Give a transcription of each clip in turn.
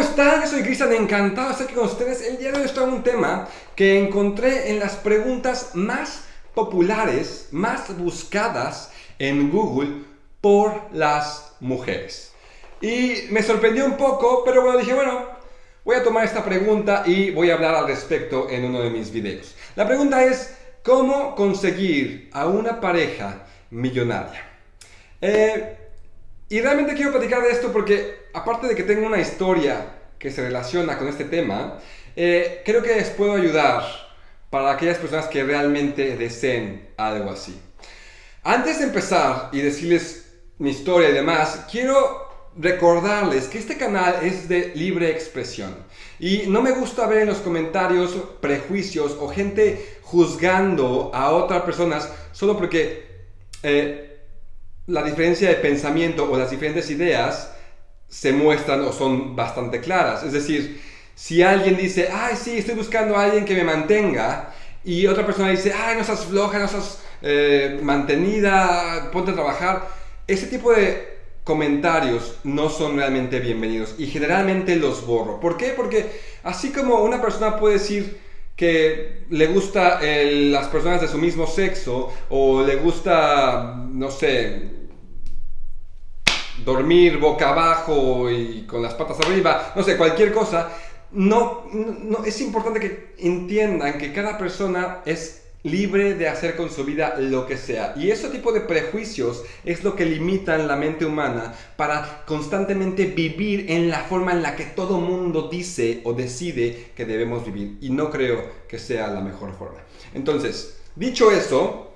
¿cómo están? Soy Cristian, encantado de estar aquí con ustedes. El día de hoy en un tema que encontré en las preguntas más populares, más buscadas en Google por las mujeres. Y me sorprendió un poco, pero bueno, dije, bueno, voy a tomar esta pregunta y voy a hablar al respecto en uno de mis videos. La pregunta es, ¿cómo conseguir a una pareja millonaria? Eh, y realmente quiero platicar de esto porque, aparte de que tengo una historia que se relaciona con este tema, eh, creo que les puedo ayudar para aquellas personas que realmente deseen algo así. Antes de empezar y decirles mi historia y demás, quiero recordarles que este canal es de libre expresión y no me gusta ver en los comentarios prejuicios o gente juzgando a otras personas solo porque eh, la diferencia de pensamiento o las diferentes ideas se muestran o son bastante claras. Es decir, si alguien dice, ay, sí, estoy buscando a alguien que me mantenga, y otra persona dice, ay, no seas floja, no seas eh, mantenida, ponte a trabajar, ese tipo de comentarios no son realmente bienvenidos y generalmente los borro. ¿Por qué? Porque así como una persona puede decir, que le gusta las personas de su mismo sexo o le gusta, no sé, dormir boca abajo y con las patas arriba, no sé, cualquier cosa, no, no, es importante que entiendan que cada persona es libre de hacer con su vida lo que sea. Y ese tipo de prejuicios es lo que limitan la mente humana para constantemente vivir en la forma en la que todo mundo dice o decide que debemos vivir. Y no creo que sea la mejor forma. Entonces, dicho eso,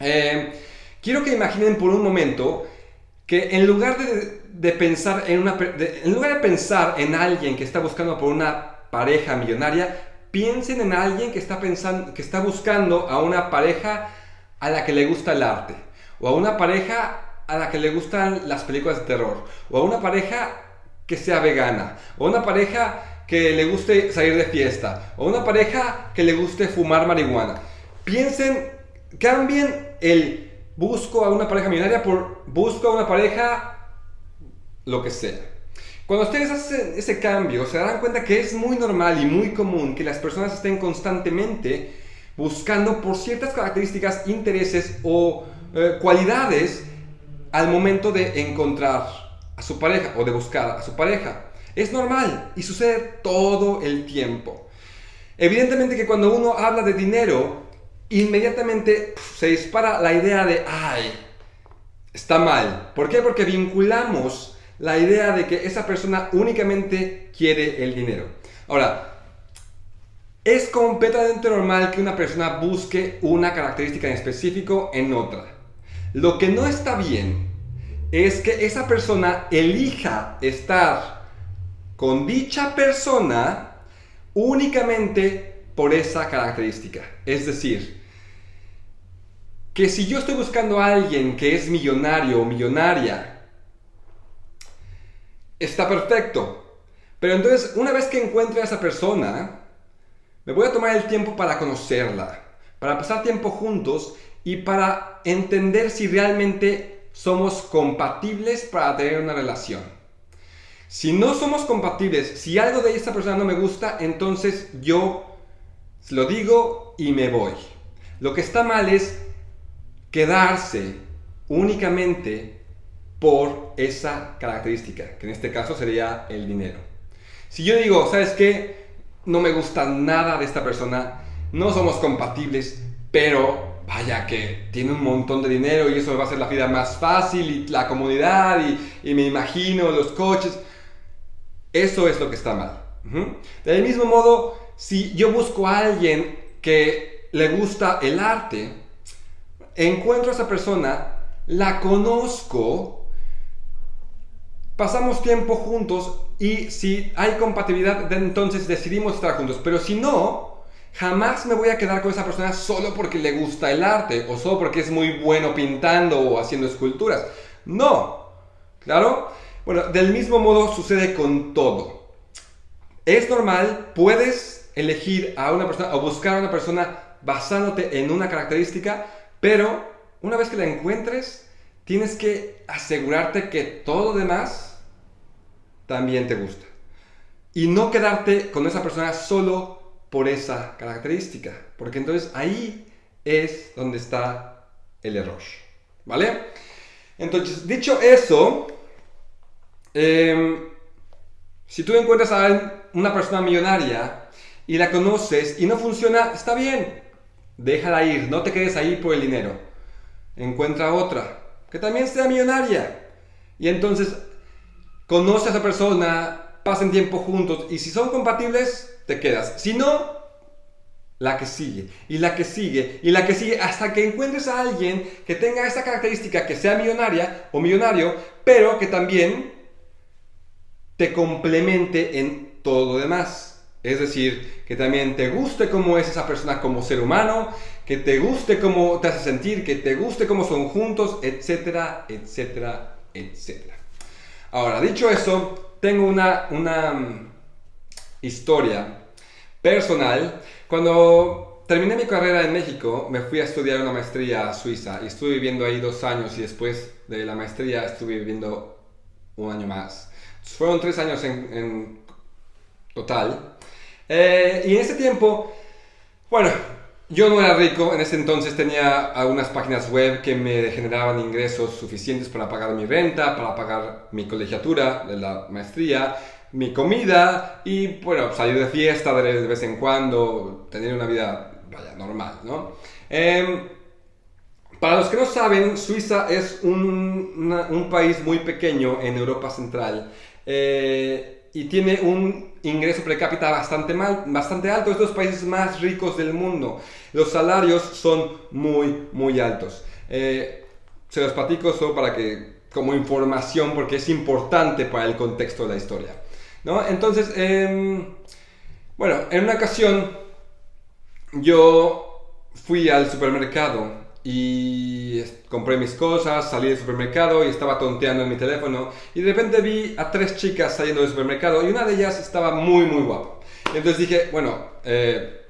eh, quiero que imaginen por un momento que en lugar de, pensar en una, en lugar de pensar en alguien que está buscando por una pareja millonaria, piensen en alguien que está, pensando, que está buscando a una pareja a la que le gusta el arte, o a una pareja a la que le gustan las películas de terror, o a una pareja que sea vegana, o a una pareja que le guste salir de fiesta, o a una pareja que le guste fumar marihuana. Piensen, cambien el busco a una pareja millonaria por busco a una pareja lo que sea. Cuando ustedes hacen ese cambio, se darán cuenta que es muy normal y muy común que las personas estén constantemente buscando por ciertas características, intereses o eh, cualidades al momento de encontrar a su pareja o de buscar a su pareja. Es normal y sucede todo el tiempo. Evidentemente que cuando uno habla de dinero, inmediatamente se dispara la idea de, ay, está mal. ¿Por qué? Porque vinculamos la idea de que esa persona únicamente quiere el dinero. Ahora, es completamente normal que una persona busque una característica en específico en otra. Lo que no está bien es que esa persona elija estar con dicha persona únicamente por esa característica. Es decir, que si yo estoy buscando a alguien que es millonario o millonaria está perfecto. Pero entonces, una vez que encuentre a esa persona, me voy a tomar el tiempo para conocerla, para pasar tiempo juntos y para entender si realmente somos compatibles para tener una relación. Si no somos compatibles, si algo de esa persona no me gusta, entonces yo lo digo y me voy. Lo que está mal es quedarse únicamente por esa característica, que en este caso sería el dinero. Si yo digo, ¿sabes qué? No me gusta nada de esta persona, no somos compatibles, pero vaya que tiene un montón de dinero y eso me va a hacer la vida más fácil y la comodidad y, me imagino los coches. Eso es lo que está mal. Del mismo modo, si yo busco a alguien que le gusta el arte, encuentro a esa persona, la conozco, pasamos tiempo juntos y si hay compatibilidad, entonces decidimos estar juntos. Pero si no, jamás me voy a quedar con esa persona solo porque le gusta el arte o solo porque es muy bueno pintando o haciendo esculturas. No, ¿claro? Bueno, del mismo modo sucede con todo. Es normal, puedes elegir a una persona o buscar a una persona basándote en una característica, pero una vez que la encuentres, tienes que asegurarte que todo lo demás también te gusta. y no quedarte con esa persona solo por esa característica, porque entonces ahí es donde está el error, ¿vale? Entonces, dicho eso, em, si tú encuentras a una persona millonaria y la conoces y no funciona, está bien, déjala ir, no te quedes ahí por el dinero. Encuentra otra que también sea millonaria. Y entonces conoce a esa persona, pasen tiempo juntos y si son compatibles, te quedas. Si no, la que sigue, y la que sigue, y la que sigue, hasta que encuentres a alguien que tenga esta característica, que sea millonaria o millonario, pero que también te complemente en todo lo demás. Es decir, que también te guste cómo es esa persona como ser humano, que te guste cómo te hace sentir, que te guste cómo son juntos, etcétera, etcétera, etcétera. Ahora, dicho eso, tengo una, una mm, historia personal. Cuando terminé mi carrera en México, me fui a estudiar una maestría a Suiza y estuve viviendo ahí dos años y después de la maestría estuve viviendo un año más. Fueron tres años en, en total. Eh, y en ese tiempo, bueno, yo no era rico, en ese entonces tenía algunas páginas web que me generaban ingresos suficientes para pagar mi renta, para pagar mi colegiatura de la maestría, mi comida y, bueno, salir de fiesta de, vez en cuando, tener una vida, vaya, normal, ¿no? Em, para los que no saben, Suiza es un, un país muy pequeño en Europa Central. Eh, y tiene un ingreso per cápita bastante, mal, bastante alto. Es de los países más ricos del mundo. Los salarios son muy, muy altos. Eh, se los platico solo para que, como información, porque es importante para el contexto de la historia. ¿no? Entonces, em, bueno, en una ocasión yo fui al supermercado y compré mis cosas, salí del supermercado y estaba tonteando en mi teléfono y de repente vi a tres chicas saliendo del supermercado y una de ellas estaba muy muy guapa. Entonces dije, bueno, eh,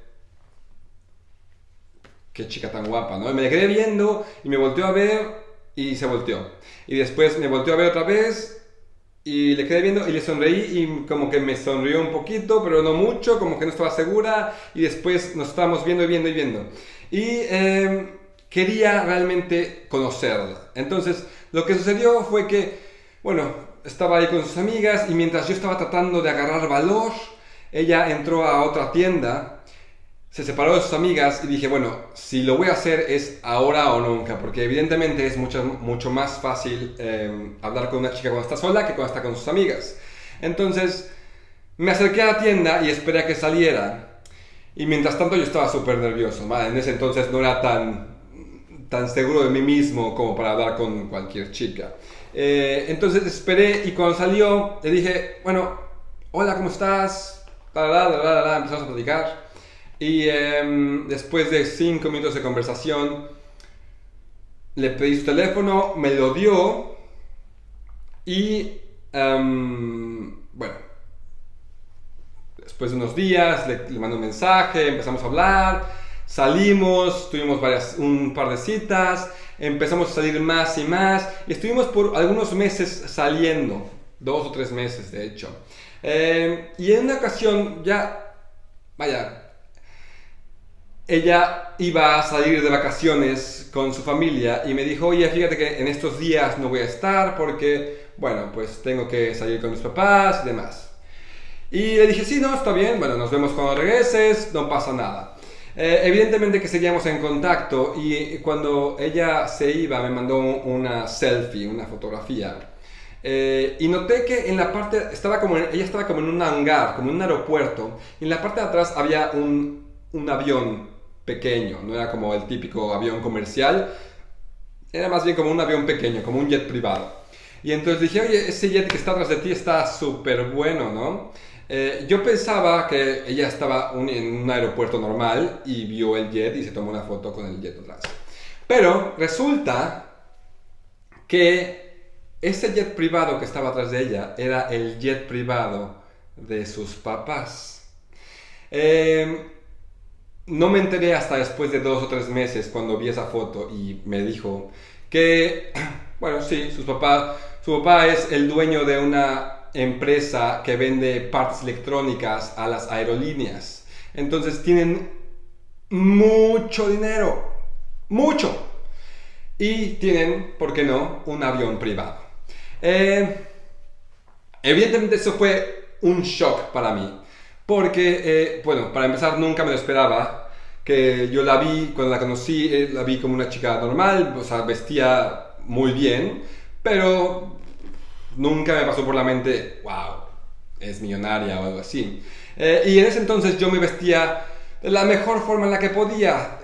qué chica tan guapa, ¿no? Y me quedé viendo y me volteó a ver y se volteó. Y después me volteó a ver otra vez y le quedé viendo y le sonreí y como que me sonrió un poquito, pero no mucho, como que no estaba segura y después nos estábamos viendo y viendo y viendo. Y... Eh, quería realmente conocerla. Entonces, lo que sucedió fue que, bueno, estaba ahí con sus amigas y mientras yo estaba tratando de agarrar valor, ella entró a otra tienda, se separó de sus amigas y dije, bueno, si lo voy a hacer es ahora o nunca, porque evidentemente es mucho, mucho más fácil em, hablar con una chica cuando está sola que cuando está con sus amigas. Entonces, me acerqué a la tienda y esperé a que saliera. Y mientras tanto yo estaba súper nervioso, En ese entonces no era tan tan seguro de mí mismo como para hablar con cualquier chica. Eh, entonces esperé y cuando salió le dije, bueno, hola, ¿cómo estás? empezamos a platicar. Y em, después de cinco minutos de conversación, le pedí su teléfono, me lo dio y, em, bueno, después de unos días le, le mandé un mensaje, empezamos a hablar Salimos, tuvimos varias, un par de citas, empezamos a salir más y más y estuvimos por algunos meses saliendo, dos o tres meses de hecho. Eh, y en una ocasión ya, vaya, ella iba a salir de vacaciones con su familia y me dijo, oye, fíjate que en estos días no voy a estar porque, bueno, pues tengo que salir con mis papás y demás. Y le dije, sí, no, está bien, bueno, nos vemos cuando regreses, no pasa nada. Eh, evidentemente que seguíamos en contacto y cuando ella se iba me mandó una selfie, una fotografía. Eh, y noté que en la parte, estaba como ella estaba como en un hangar, como en un aeropuerto, y en la parte de atrás había un, un avión pequeño, no era como el típico avión comercial, era más bien como un avión pequeño, como un jet privado. Y entonces dije, oye, ese jet que está atrás de ti está súper bueno, ¿no? Eh, yo pensaba que ella estaba en un aeropuerto normal y vio el jet y se tomó una foto con el jet atrás. Pero resulta que ese jet privado que estaba atrás de ella era el jet privado de sus papás. Em, no me enteré hasta después de dos o tres meses cuando vi esa foto y me dijo que, bueno, sí, sus papás, su papá es el dueño de una empresa que vende partes electrónicas a las aerolíneas. Entonces tienen mucho dinero, mucho. Y tienen, ¿por qué no?, un avión privado. Eh, evidentemente eso fue un shock para mí. Porque, eh, bueno, para empezar nunca me lo esperaba. Que yo la vi, cuando la conocí, eh, la vi como una chica normal, o sea, vestía muy bien, pero nunca me pasó por la mente, wow, es millonaria o algo así. y en ese entonces yo me vestía de la mejor forma en la que podía,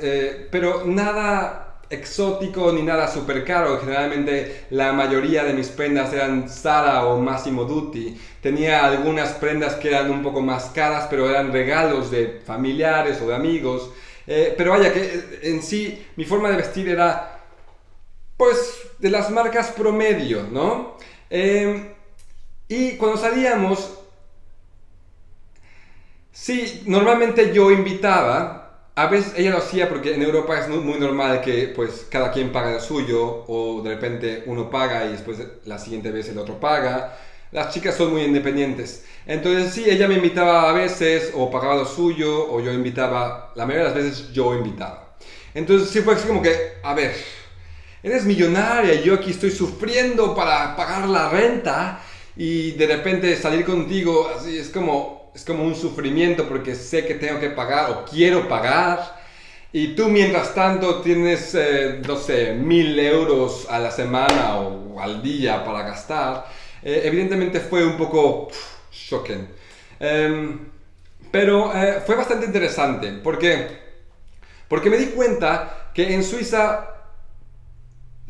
pero nada exótico ni nada súper caro. Generalmente la mayoría de mis prendas eran Zara o Massimo Dutti. Tenía algunas prendas que eran un poco más caras, pero eran regalos de familiares o de amigos. Eh, pero vaya que eh, en sí mi forma de vestir era pues de las marcas promedio, ¿no? Eh, y cuando salíamos, sí, normalmente yo invitaba a veces ella lo hacía porque en Europa es muy, normal que pues cada quien paga lo suyo o de repente uno paga y después la siguiente vez el otro paga. Las chicas son muy independientes. Entonces sí, ella me invitaba a veces o pagaba lo suyo o yo invitaba, la mayoría de las veces yo invitaba. Entonces sí fue así como que, a ver, eres millonaria yo aquí estoy sufriendo para pagar la renta y de repente salir contigo es como, es como un sufrimiento porque sé que tengo que pagar o quiero pagar. Y tú mientras tanto tienes, eh, no sé, mil euros a la semana o al día para gastar. Eh, evidentemente fue un poco shocking. Em, pero eh, fue bastante interesante porque, porque me di cuenta que en Suiza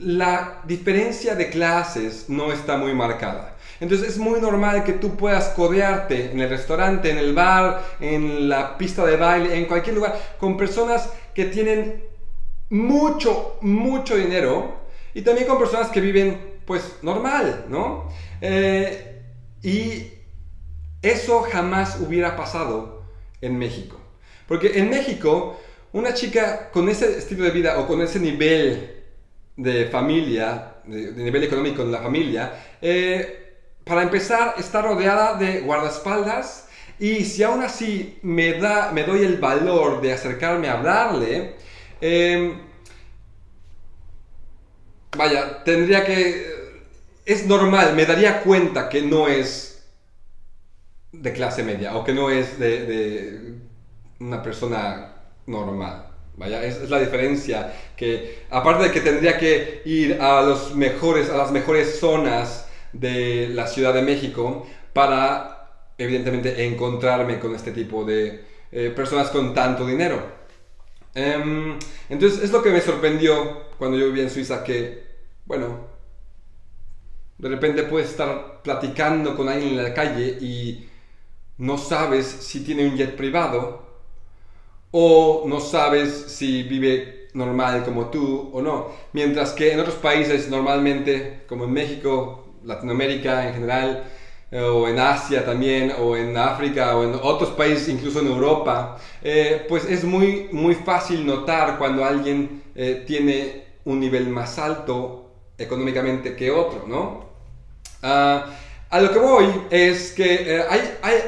la diferencia de clases no está muy marcada. Entonces es muy normal que tú puedas codearte en el restaurante, en el bar, en la pista de baile, en cualquier lugar, con personas que tienen mucho, mucho dinero y también con personas que viven pues normal, ¿no? Eh, y eso jamás hubiera pasado en México. Porque en México, una chica con ese estilo de vida o con ese nivel de familia, de, nivel económico en la familia, eh, para empezar, está rodeada de guardaespaldas y si aún así me, da, me doy el valor de acercarme a hablarle, em, vaya, tendría que... Es normal, me daría cuenta que no es de clase media o que no es de, una persona normal. Vaya, es, la diferencia que, aparte de que tendría que ir a, los mejores, a las mejores zonas de la Ciudad de México para, evidentemente, encontrarme con este tipo de eh, personas con tanto dinero. Em, entonces, es lo que me sorprendió cuando yo vivía en Suiza, que, bueno, de repente puedes estar platicando con alguien en la calle y no sabes si tiene un jet privado o no sabes si vive normal como tú o no. Mientras que en otros países normalmente, como en México, Latinoamérica en general, eh, o en Asia también, o en África, o en otros países, incluso en Europa, eh, pues es muy, muy fácil notar cuando alguien eh, tiene un nivel más alto económicamente que otro, ¿no? Ah, a lo que voy es que hay, hay,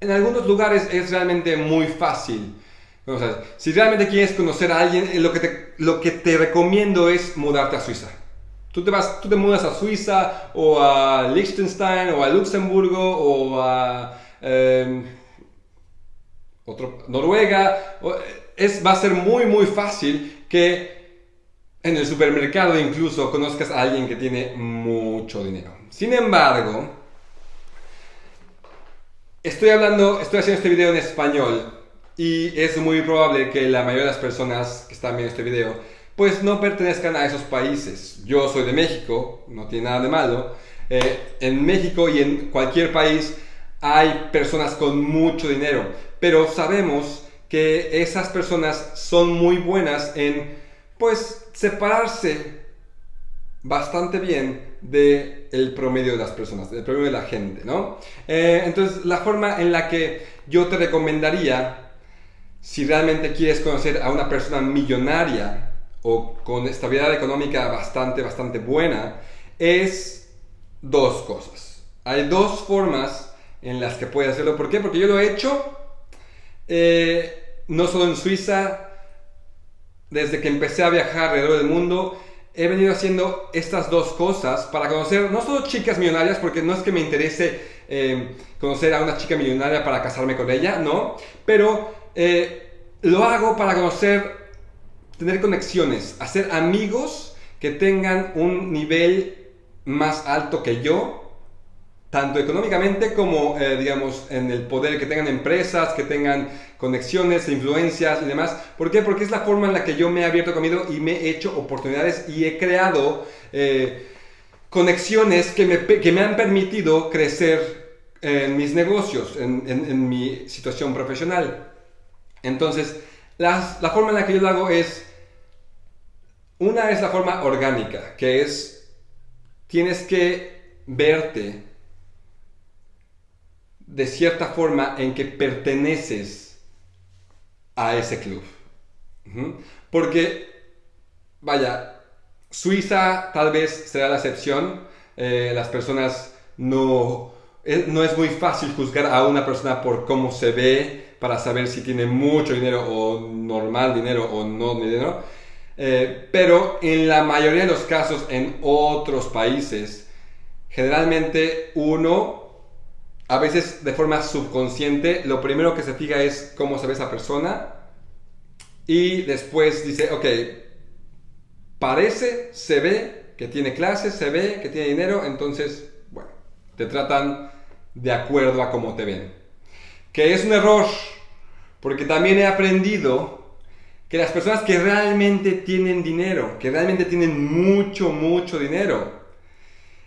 en algunos lugares es realmente muy fácil. Si realmente quieres conocer a alguien, lo que, te, lo que te recomiendo es mudarte a Suiza. Tú te, vas, tú te mudas a Suiza o a Liechtenstein o a Luxemburgo o a em, otro, Noruega. Es, va a ser muy muy fácil que en el supermercado incluso conozcas a alguien que tiene mucho dinero. Sin embargo, estoy hablando, estoy haciendo este video en español y es muy probable que la mayoría de las personas que están viendo este video pues no pertenezcan a esos países. Yo soy de México, no tiene nada de malo. Eh, en México y en cualquier país hay personas con mucho dinero, pero sabemos que esas personas son muy buenas en, pues, separarse bastante bien del el promedio de las personas, del promedio de la gente, ¿no? Eh, entonces, la forma en la que yo te recomendaría, si realmente quieres conocer a una persona millonaria, o con estabilidad económica bastante, bastante buena, es dos cosas. hay dos formas en las que puedes hacerlo. ¿Por qué? Porque yo lo he hecho eh, no solo en Suiza, desde que empecé a viajar alrededor del mundo, he venido haciendo estas dos cosas para conocer no solo chicas millonarias, porque no es que me interese eh, conocer a una chica millonaria para casarme con ella, no, pero eh, lo hago para conocer, tener conexiones, hacer amigos que tengan un nivel más alto que yo, tanto económicamente como, eh, digamos, en el poder, que tengan empresas, que tengan conexiones, influencias y demás. ¿Por qué? Porque es la forma en la que yo me he abierto camino y me he hecho oportunidades y he creado eh, conexiones que me, que me, han permitido crecer en mis negocios, en, en, mi situación profesional. Entonces, la, forma en la que yo lo hago es, una es la forma orgánica, que es, tienes que verte de cierta forma en que perteneces a ese club. Porque, vaya, Suiza tal vez será la excepción. Eh, las personas no, eh, no es muy fácil juzgar a una persona por cómo se ve para saber si tiene mucho dinero o normal dinero o no dinero. Eh, pero en la mayoría de los casos en otros países, generalmente uno a veces de forma subconsciente, lo primero que se fija es cómo se ve esa persona y después dice, ok, parece, se ve que tiene clases, se ve que tiene dinero, entonces, bueno, te tratan de acuerdo a cómo te ven. Que es un error, porque también he aprendido que las personas que realmente tienen dinero, que realmente tienen mucho, mucho dinero,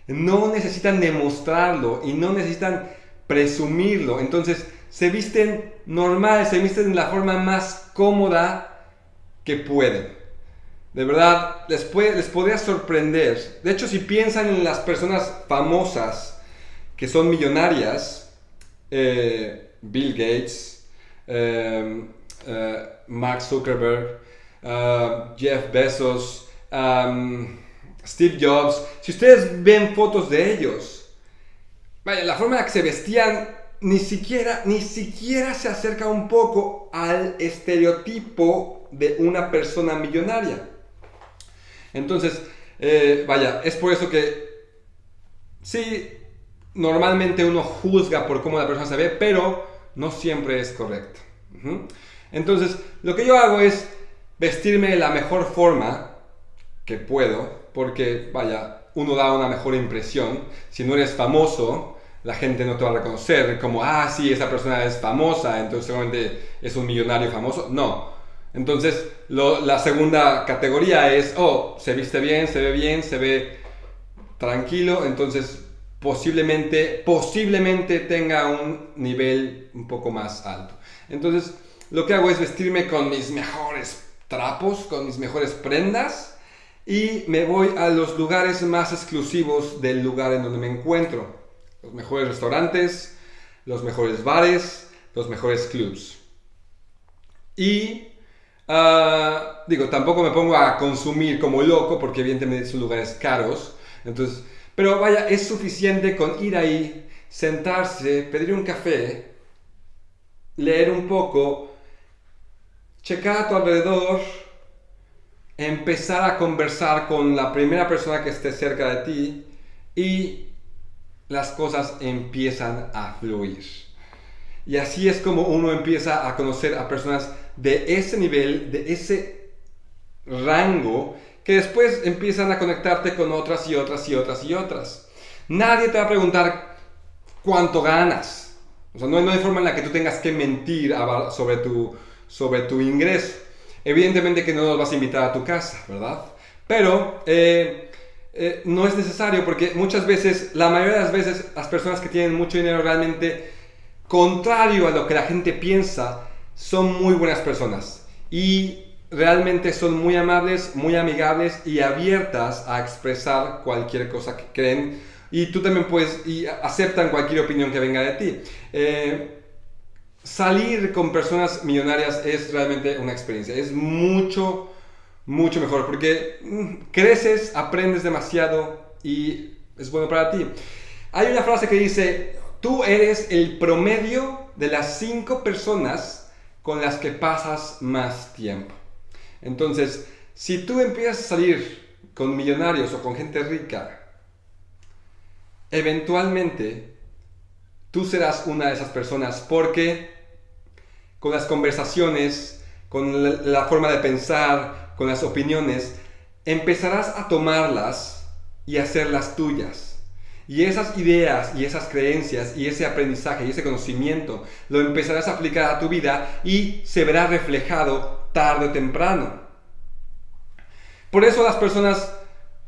no necesitan demostrarlo y no necesitan presumirlo. Entonces se visten normal, se visten de la forma más cómoda que pueden. De verdad, les, puede, les podría sorprender. De hecho, si piensan en las personas famosas que son millonarias, eh, Bill Gates, eh, eh, Mark Zuckerberg, Jeff Bezos, Steve Jobs, si ustedes ven fotos de ellos, Vaya, la forma en la que se vestían ni siquiera, ni siquiera se acerca un poco al estereotipo de una persona millonaria. Entonces, eh, vaya, es por eso que sí, normalmente uno juzga por cómo la persona se ve, pero no siempre es correcto. Entonces, lo que yo hago es vestirme de la mejor forma que puedo, porque, vaya, uno da una mejor impresión. Si no eres famoso, la gente no te va a reconocer como, ah, sí, esa persona es famosa, entonces seguramente es un millonario famoso. No. Entonces, la segunda categoría es, oh, se viste bien, se ve bien, se ve tranquilo, entonces posiblemente, posiblemente tenga un nivel un poco más alto. Entonces, lo que hago es vestirme con mis mejores trapos, con mis mejores prendas y me voy a los lugares más exclusivos del lugar en donde me encuentro los mejores restaurantes, los mejores bares, los mejores clubs. Y ah, digo, tampoco me pongo a consumir como loco porque evidentemente son lugares caros. Entonces, pero vaya, es suficiente con ir ahí, sentarse, pedir un café, leer un poco, checar a tu alrededor, empezar a conversar con la primera persona que esté cerca de ti y las cosas empiezan a fluir. Y así es como uno empieza a conocer a personas de ese nivel, de ese rango, que después empiezan a conectarte con otras y otras y otras y otras. Nadie te va a preguntar cuánto ganas. O sea, no, hay forma en la que tú tengas que mentir sobre tu, sobre tu ingreso. Evidentemente que no los vas a invitar a tu casa, ¿verdad? Pero eh, eh, no es necesario porque muchas veces, la mayoría de las veces, las personas que tienen mucho dinero realmente, contrario a lo que la gente piensa, son muy buenas personas y realmente son muy amables, muy amigables y abiertas a expresar cualquier cosa que creen y tú también puedes y aceptan cualquier opinión que venga de ti. Eh, salir con personas millonarias es realmente una experiencia, es mucho mucho mejor porque mm, creces, aprendes demasiado y es bueno para ti. Hay una frase que dice, tú eres el promedio de las cinco personas con las que pasas más tiempo. Entonces, si tú empiezas a salir con millonarios o con gente rica, eventualmente tú serás una de esas personas porque con las conversaciones, con la, forma de pensar, con las opiniones, empezarás a tomarlas y hacerlas tuyas. Y esas ideas y esas creencias y ese aprendizaje y ese conocimiento lo empezarás a aplicar a tu vida y se verá reflejado tarde o temprano. Por eso las personas,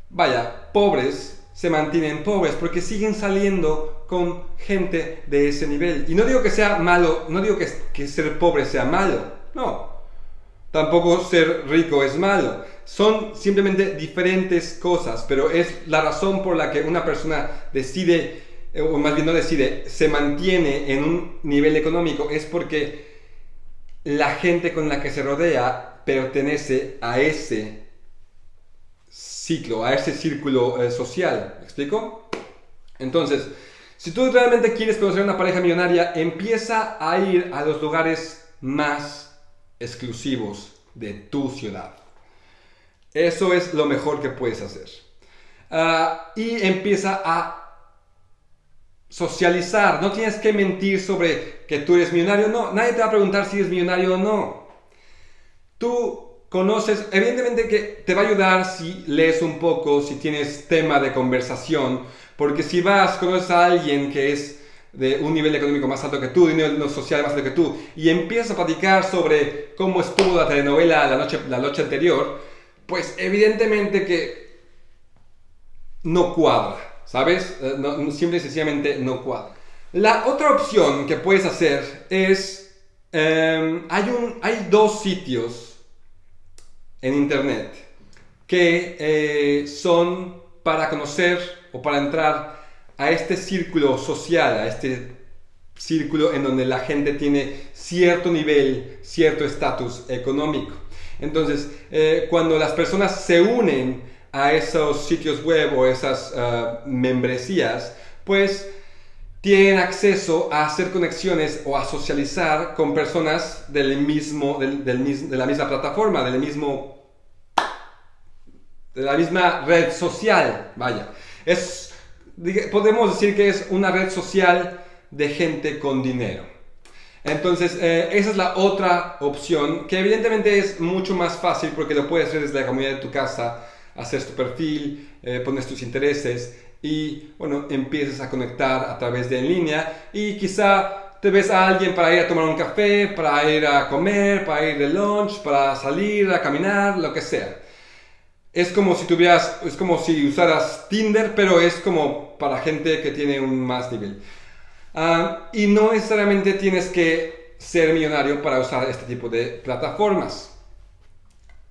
vaya, pobres, se mantienen pobres porque siguen saliendo con gente de ese nivel. Y no digo que sea malo, no digo que, que ser pobre sea malo, no. Tampoco ser rico es malo. Son simplemente diferentes cosas, pero es la razón por la que una persona decide, eh, o más bien no decide, se mantiene en un nivel económico, es porque la gente con la que se rodea pertenece a ese ciclo, a ese círculo eh, social. ¿Me explico? Entonces, si tú realmente quieres conocer una pareja millonaria, empieza a ir a los lugares más exclusivos de tu ciudad. Eso es lo mejor que puedes hacer. Ah, y empieza a socializar. No tienes que mentir sobre que tú eres millonario. No, nadie te va a preguntar si eres millonario o no. Tú conoces, evidentemente que te va a ayudar si lees un poco, si tienes tema de conversación. Porque si vas, conoces a alguien que es de un nivel económico más alto que tú, de un nivel social más alto que tú, y empiezas a platicar sobre cómo estuvo la telenovela la noche, la noche anterior, pues evidentemente que no cuadra, ¿sabes? Eh, no, simple y sencillamente no cuadra. La otra opción que puedes hacer es, em, hay dos sitios en internet que eh, son para conocer o para entrar a este círculo social, a este círculo en donde la gente tiene cierto nivel, cierto estatus económico. Entonces, eh, cuando las personas se unen a esos sitios web o esas ah, membresías, pues tienen acceso a hacer conexiones o a socializar con personas del mismo, del, de la misma plataforma, del mismo, de la misma red social, vaya. Es podemos decir que es una red social de gente con dinero. Entonces, eh, esa es la otra opción, que evidentemente es mucho más fácil porque lo puedes hacer desde la comunidad de tu casa, hacer tu perfil, eh, pones tus intereses y, bueno, empiezas a conectar a través de en línea y quizá te ves a alguien para ir a tomar un café, para ir a comer, para ir de lunch, para salir a caminar, lo que sea es como si tuvieras, es como si usaras Tinder, pero es como para gente que tiene un más nivel. Ah, y no necesariamente tienes que ser millonario para usar este tipo de plataformas.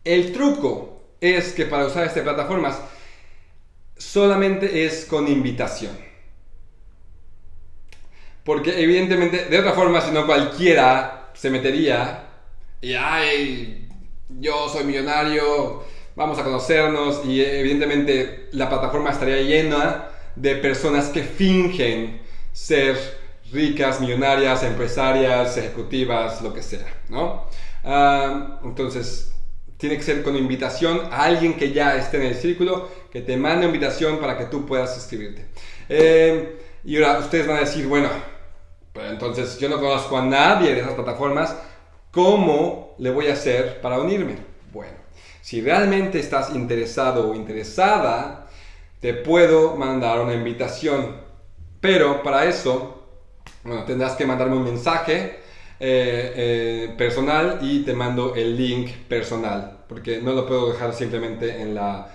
El truco es que para usar estas plataformas solamente es con invitación. Porque evidentemente, de otra forma, si no cualquiera se metería y, ay, yo soy millonario, vamos a conocernos y evidentemente la plataforma estaría llena de personas que fingen ser ricas, millonarias, empresarias, ejecutivas, lo que sea, ¿no? Ah, entonces, tiene que ser con invitación a alguien que ya esté en el círculo, que te mande invitación para que tú puedas inscribirte. Eh, y ahora ustedes van a decir, bueno, pero entonces yo no conozco a nadie de esas plataformas, ¿cómo le voy a hacer para unirme? Bueno, si realmente estás interesado o interesada, te puedo mandar una invitación. Pero para eso, tendrás que mandarme un mensaje eh, eh, personal y te mando el link personal. Porque no lo puedo dejar simplemente en la,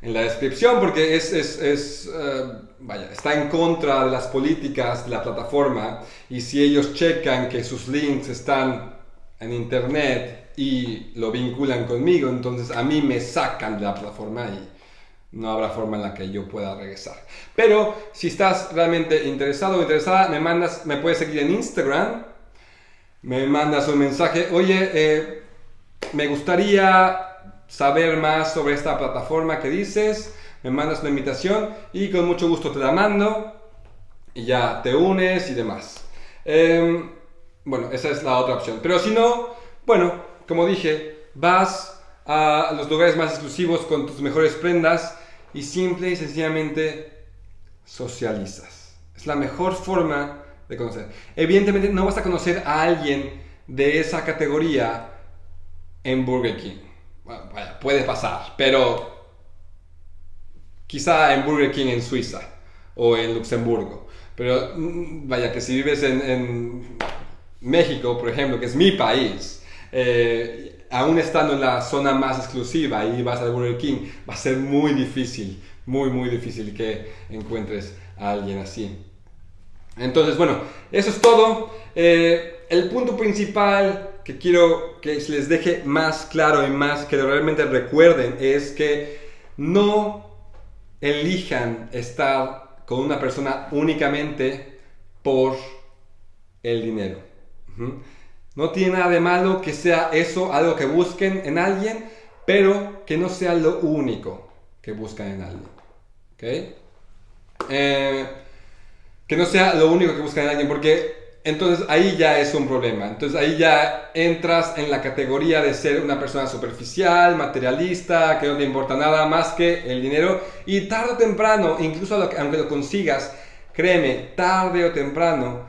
en la descripción porque es, es, eh, está en contra de las políticas de la plataforma y si ellos checan que sus links están en internet y lo vinculan conmigo, entonces a mí me sacan de la plataforma y no habrá forma en la que yo pueda regresar. Pero si estás realmente interesado o interesada, me mandas, me puedes seguir en Instagram, me mandas un mensaje, oye, eh, me gustaría saber más sobre esta plataforma que dices, me mandas una invitación y con mucho gusto te la mando y ya te unes y demás. Em, bueno, esa es la otra opción. Pero si no, bueno, como dije, vas a los lugares más exclusivos con tus mejores prendas y simple y sencillamente socializas. Es la mejor forma de conocer. Evidentemente no vas a conocer a alguien de esa categoría en Burger King. puede pasar, pero quizá en Burger King en Suiza o en Luxemburgo. Pero mm, vaya que si vives en, México, por ejemplo, que es mi país, eh, aún estando en la zona más exclusiva y vas al Burger King, va a ser muy difícil, muy, muy difícil que encuentres a alguien así. Entonces, bueno, eso es todo. Eh, el punto principal que quiero que les deje más claro y más que realmente recuerden es que no elijan estar con una persona únicamente por el dinero. No tiene nada de malo que sea eso algo que busquen en alguien, pero que no sea lo único que buscan en alguien. ¿Okay? Eh, que no sea lo único que buscan en alguien, porque entonces ahí ya es un problema. Entonces ahí ya entras en la categoría de ser una persona superficial, materialista, que no te importa nada más que el dinero. Y tarde o temprano, incluso aunque lo consigas, créeme, tarde o temprano,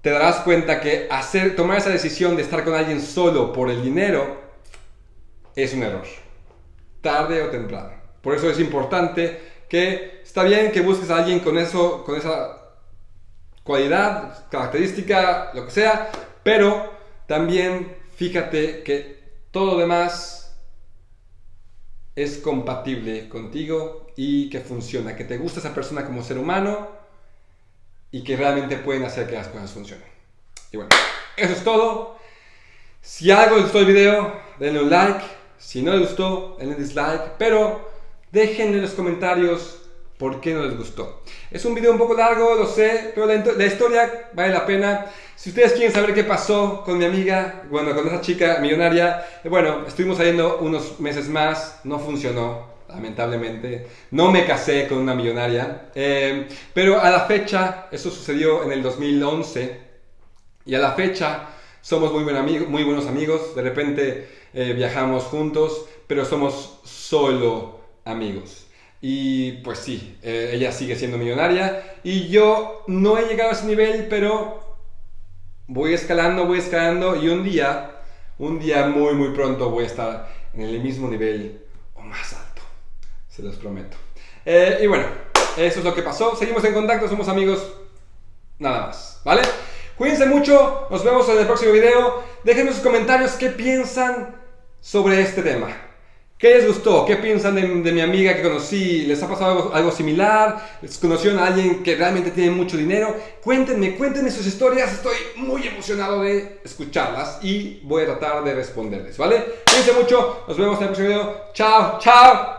te darás cuenta que hacer, tomar esa decisión de estar con alguien solo por el dinero es un error. Tarde o temprano. Por eso es importante que está bien que busques a alguien con eso, con esa cualidad, característica, lo que sea, pero también fíjate que todo lo demás es compatible contigo y que funciona, que te gusta esa persona como ser humano y que realmente pueden hacer que las cosas funcionen. Y bueno, eso es todo. Si algo les gustó el video, denle un like. Si no les gustó, denle dislike. Pero déjenme en los comentarios por qué no les gustó. Es un video un poco largo, lo sé, pero la, historia vale la pena. Si ustedes quieren saber qué pasó con mi amiga, bueno, con esa chica millonaria, eh, bueno, estuvimos saliendo unos meses más, no funcionó, lamentablemente. No me casé con una millonaria, eh, pero a la fecha, eso sucedió en el 2011, y a la fecha somos muy, buen muy buenos amigos, de repente eh, viajamos juntos, pero somos solo amigos. Y pues sí, eh, ella sigue siendo millonaria y yo no he llegado a ese nivel, pero voy escalando, voy escalando y un día, un día muy muy pronto voy a estar en el mismo nivel o más alto, se los prometo. Eh, y bueno, eso es lo que pasó, seguimos en contacto, somos amigos, nada más, ¿vale? Cuídense mucho, nos vemos en el próximo video, déjenme sus comentarios qué piensan sobre este tema. ¿Qué les gustó? ¿Qué piensan de, mi amiga que conocí? ¿Les ha pasado algo, similar? ¿Les conocieron a alguien que realmente tiene mucho dinero? Cuéntenme, cuéntenme sus historias. Estoy muy emocionado de escucharlas y voy a tratar de responderles, ¿vale? Cuídense mucho. Nos vemos en el próximo video. Chao, chao.